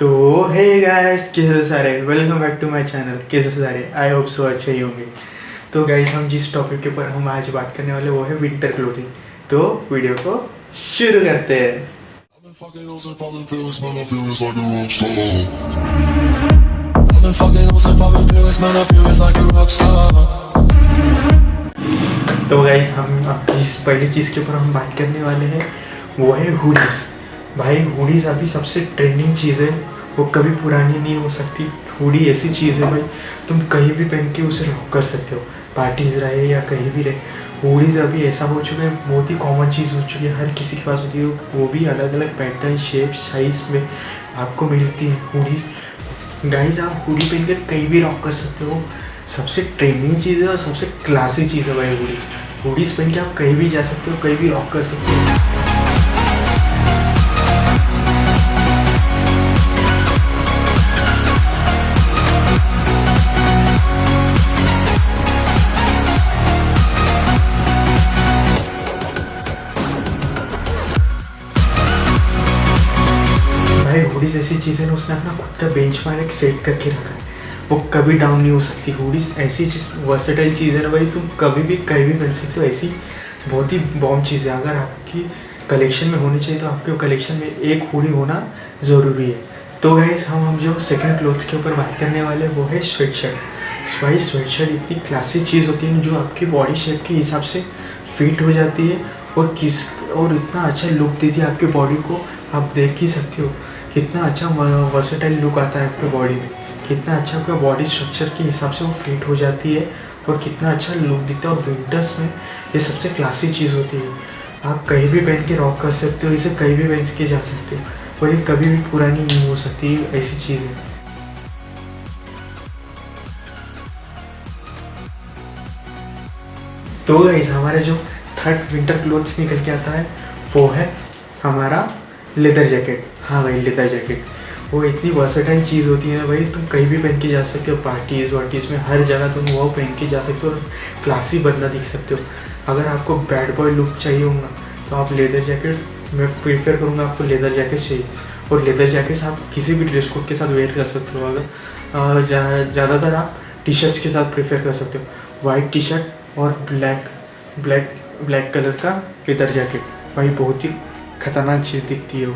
तो hey guys कैसे हो सारे? Welcome back to my channel कैसे हो सारे? आई होप सो अच्छे ही होंगे। तो गाइस हम जिस टॉपिक के ऊपर हम आज बात करने वाले, वो है विंटर क्लोथिंग तो वीडियो को शुरू करते हैं. तो गाइस हम अब जिस पहली चीज़ के ऊपर हम बात करने वाले हैं, वो है हुडीज़ भाई हुडीज़ अभी सबसे ट्रेंडिंग चीज़ है वो कभी पुरानी नहीं हो सकती। हुडी ऐसी चीज़ है भाई, तुम कहीं भी पहन के उसे रॉक कर सकते हो। पार्टीज़ रहे या कहीं भी रहे। हुडीज़ अभी ऐसा हो चुका है, बहुत ही कॉमन चीज़ हो चुकी है। हर किसी के पास होती है, वो भी अलग अलग पैटर्न शेप साइज़ में आपको मिलती है हुडीज़ गाइज़ आप हुडी पहन कर कहीं भी रॉक कर सकते हो। सबसे ट्रेंडिंग चीज़ है और सबसे क्लासी चीज़ है भाई हुडीज़ हुडीज़ पहन के आप कहीं भी जा सकते हो, कहीं भी रॉक कर सकते हो। भाई हुडीज ऐसी चीज़ है ना उसने अपना खुद का बेंच मार्क सेट करके रखा है। वो कभी डाउन नहीं हो सकती। हुडीज ऐसी चीज़ वर्सेटाइल चीज़ है ना भाई, तुम कभी भी कहीं भी पहन सकते हो। ऐसी बहुत ही बॉम्ब चीज़ है। अगर आपकी कलेक्शन में होनी चाहिए तो आपके कलेक्शन में एक हुडी होना ज़रूरी है। तो गाइस हम हम जो सेकंड क्लोथ्स के ऊपर बात करने वाले वो है स्वेट शर्ट भाई स्वेट शर्ट इतनी क्लासिक चीज़ होती है जो आपकी बॉडी शेप के हिसाब से फिट हो जाती है। और किस, और इतना अच्छा लुक देती है आपकी बॉडी को, आप देख ही सकते हो। कितना अच्छा वर्सेटाइल लुक आता है आपके बॉडी में। कितना अच्छा आपका बॉडी स्ट्रक्चर के हिसाब से वो फिट हो जाती है और कितना अच्छा लुक दिखता है। और विंटर्स में ये सबसे क्लासी चीज़ होती है। आप कहीं भी पहन के रॉक कर सकते हो, इसे कहीं भी पहन के जा सकते हो। और ये कभी भी पुरानी नहीं हो सकती, ऐसी चीज़ है। तो हमारा जो थर्ड विंटर क्लोथ्स निकल के आता है, वो है हमारा लेदर जैकेट हाँ भाई लेदर जैकेट वो इतनी वर्सेटाइल चीज़ होती है ना भाई, तुम कहीं भी पहन के जा सकते हो पार्टीज़ वार्टीज़ में, हर जगह तुम वो पहन के जा सकते हो और क्लासी बंदा दिख सकते हो। अगर आपको बैड बॉय लुक चाहिए होगा तो आप लेदर जैकेट मैं प्रीफर करूँगा आपको लेदर जैकेट चाहिए। और लेदर जैकेट्स आप किसी भी ड्रेस कोड के साथ वेयर कर सकते हो। अगर ज़्यादातर आप टी शर्ट्स के साथ प्रेफर कर सकते हो। वाइट टी शर्ट और ब्लैक ब्लैक ब्लैक कलर का लेदर जैकेट भाई, बहुत ही खतरनाक चीज़ दिखती है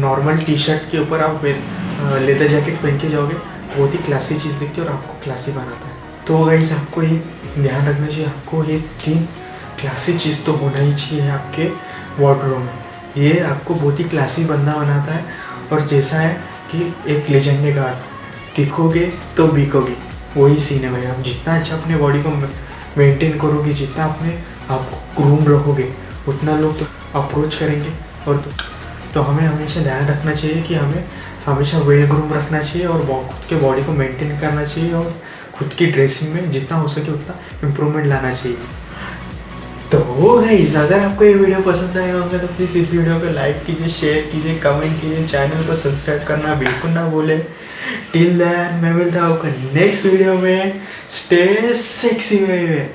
नॉर्मल टी शर्ट के ऊपर आप लेदर जैकेट पहन के जाओगे, बहुत ही क्लासी चीज़ दिखती है और आपको क्लासी बनाता है। तो गाइस आपको ये ध्यान रखना चाहिए, आपको ये तीन क्लासी चीज़ तो होना ही चाहिए आपके वार्डरोब में। ये आपको बहुत ही क्लासी बंदा बनाता है और जैसा है कि एक लेजेंड ने कहा दिखोगे तो बिकोगे। वही सीन है भाई, आप जितना अच्छा अपने बॉडी को मेंटेन करोगे, जितना अपने आप ग्रूम रखोगे उतना लोग तो अप्रोच करेंगे। और तो, तो हमें हमेशा ध्यान रखना चाहिए कि हमें हमेशा वेल ग्रूम रखना चाहिए और खुद के बॉडी को मेंटेन करना चाहिए और खुद की ड्रेसिंग में जितना हो सके उतना इम्प्रूवमेंट लाना चाहिए। तो गाइस अगर आपको ये वीडियो पसंद आया होगा तो प्लीज़ इस वीडियो को लाइक कीजिए शेयर कीजिए कमेंट कीजिए चैनल को सब्सक्राइब करना बिल्कुल ना भूलें। टिल दैन मैं मिलता हूँ नेक्स्ट वीडियो में। स्टे सेक्सी में